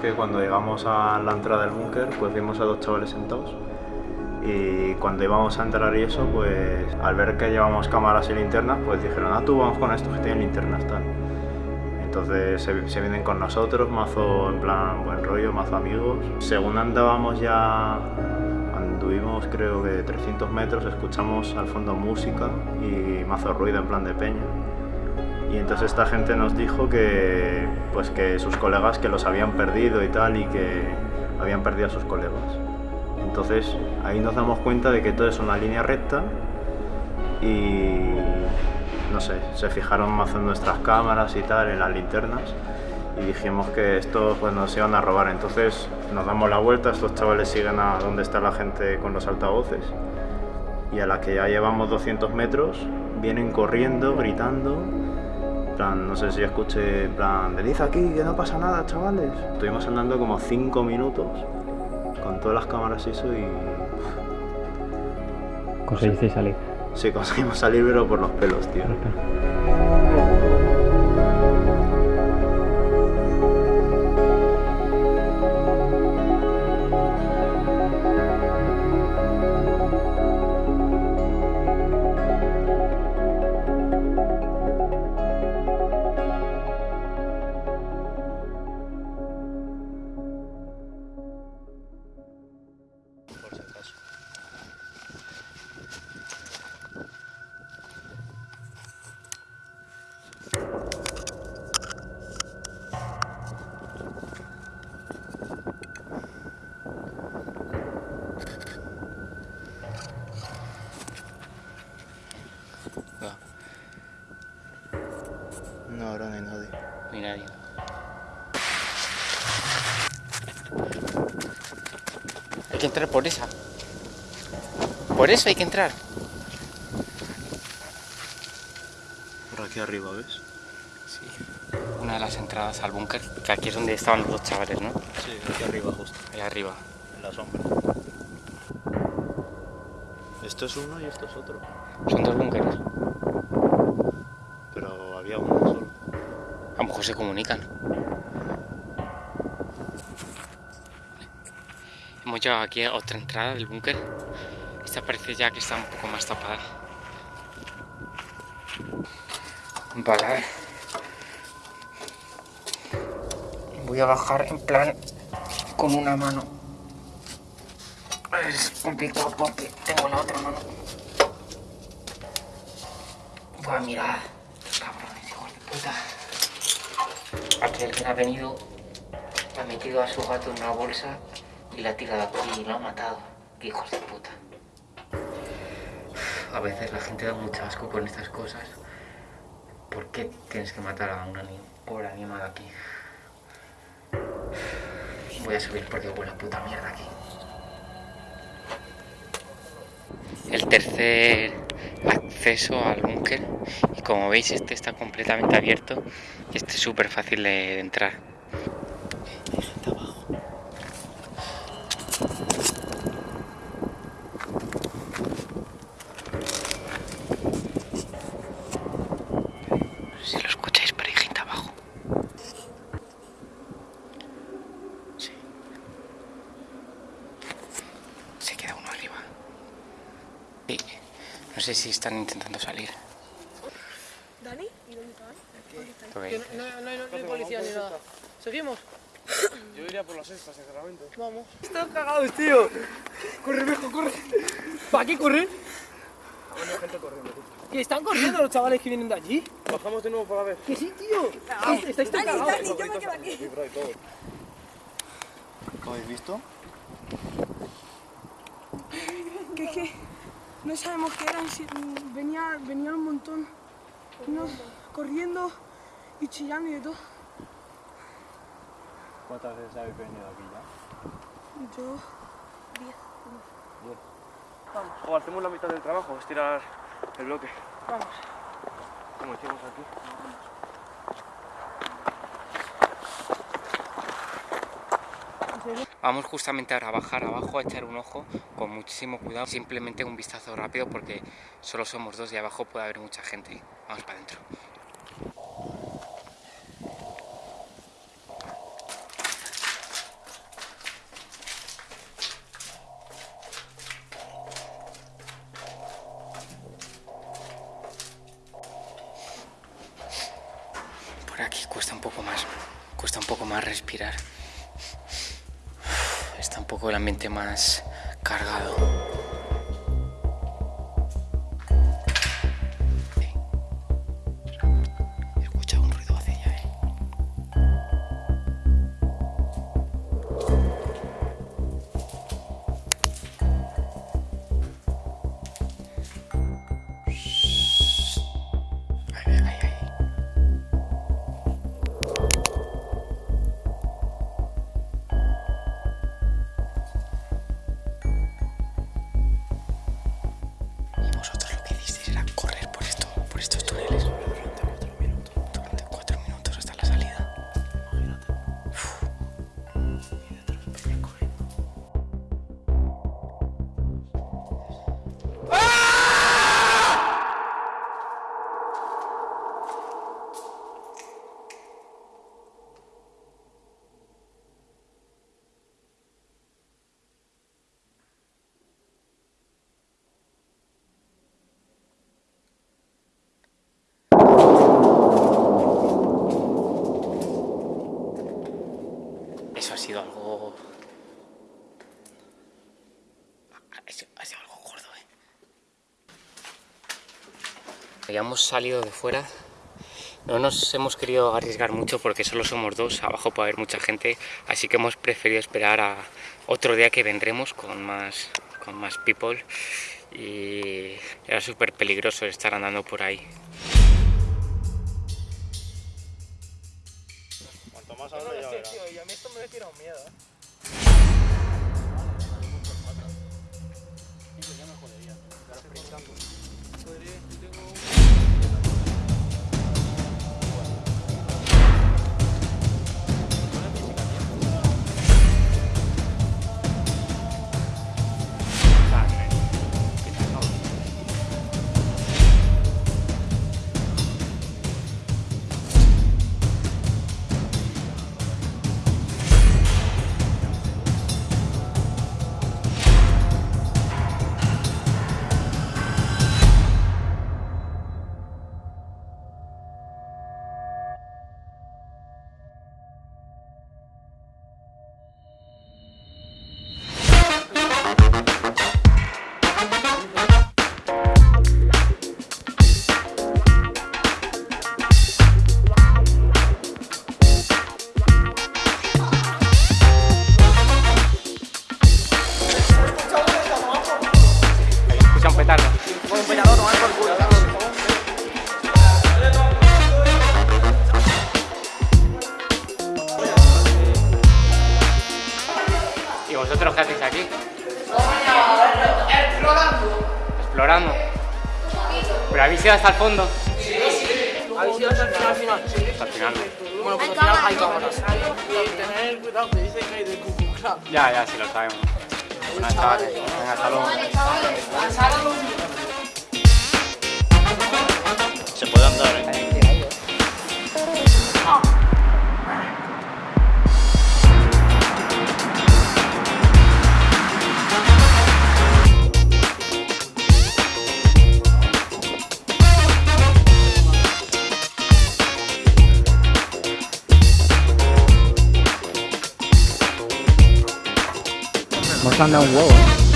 que cuando llegamos a la entrada del búnker, pues vimos a dos chavales sentados. Y cuando íbamos a entrar y eso, pues al ver que llevamos cámaras y linternas, pues dijeron, ah, tú vamos con estos que tienen linternas, tal. Entonces se, se vienen con nosotros, mazo en plan buen rollo, mazo amigos. Según andábamos ya, anduvimos creo que 300 metros, escuchamos al fondo música y mazo ruido en plan de peña. Y entonces esta gente nos dijo que, pues que sus colegas que los habían perdido y tal y que habían perdido a sus colegas. Entonces ahí nos damos cuenta de que todo es una línea recta y no sé, se fijaron más en nuestras cámaras y tal, en las linternas y dijimos que esto pues nos iban a robar. Entonces nos damos la vuelta, estos chavales siguen a donde está la gente con los altavoces y a la que ya llevamos 200 metros vienen corriendo, gritando plan, no sé si escuché, en plan, venid aquí, que no pasa nada, chavales. Estuvimos andando como 5 minutos con todas las cámaras y eso y... Conseguisteis salir. Sí, conseguimos salir, pero por los pelos, tío. No, ahora no hay nadie. Ni nadie. Hay que entrar por esa. Por eso hay que entrar. Por aquí arriba, ¿ves? Sí. Una de las entradas al búnker, que aquí es donde estaban los dos chavales, ¿no? Sí, aquí arriba justo, Ahí arriba. en la sombra. Esto es uno y esto es otro. Son dos búnkeres. Pero había uno solo. A lo mejor se comunican. Hemos llegado aquí a otra entrada del búnker. Esta parece ya que está un poco más tapada. Vale. Voy a bajar en plan con una mano. Es complicado porque tengo la otra mano. Buah, mirad. Cabrones, hijos de puta. Aquel que ha venido ha metido a su gato en una bolsa y la ha tirado aquí y lo ha matado. Qué hijos de puta. A veces la gente da mucho asco con estas cosas. ¿Por qué tienes que matar a un pobre animal aquí? Voy a subir porque huele a puta mierda aquí. El tercer acceso al búnker y como veis este está completamente abierto y este es súper fácil de, de entrar. Hay gente abajo. No sé si lo escucháis, pero hay gente abajo. Sí. Se queda uno arriba. Sí. No sé si están intentando salir. ¿Dani? ¿Y dónde veis? no, no, no, hay- no hay policía ni nada. ¿Seguimos? Yo iría por la sexta, sinceramente. Vamos. Están cagados, tío. Corre, viejo, corre. ¿Para qué correr? Bueno, hay gente corriendo. tú. Que están corriendo los chavales que vienen de allí. Bajamos de nuevo para ver. Que sí, tío. Que Estáis tan cagados. yo me quedo aquí. ¿Lo habéis visto? Que es que no sabemos qué eran, si- venía, venían un montón, unos corriendo y chillando y de todo. ¿Cuántas veces habéis venido aquí ya? Yo, O hacemos la mitad del trabajo, estirar el bloque. vamos. Como hicimos aquí. Vamos justamente ahora a bajar abajo, a echar un ojo con muchísimo cuidado, simplemente un vistazo rápido porque solo somos dos y abajo puede haber mucha gente. Vamos para adentro. Por aquí cuesta un poco más, cuesta un poco más respirar. Poco el ambiente más cargado. Ha sido, algo gordo, eh. Ya hemos salido de fuera. No nos hemos querido arriesgar mucho porque solo somos dos, abajo puede haber mucha gente, así que hemos preferido esperar a otro día que vendremos con más, con más people y era súper peligroso estar andando por ahí. Cuanto más ya verás. y a mí esto me miedo, Petardo. ¿Y vosotros qué hacéis aquí? Explorando. Explorando. ¿Pero habéis ido hasta el fondo? ¿Habéis ido hasta el final, final? Hasta el final. no. Bueno, pues al final hay cámaras. Tener cuidado que dicen que hay de Cucu. Ya, ya, sí lo sabemos. Bueno, chavales. Venga, luego. Se puede andar, ¿eh? Hemos andado un huevo, ¿eh?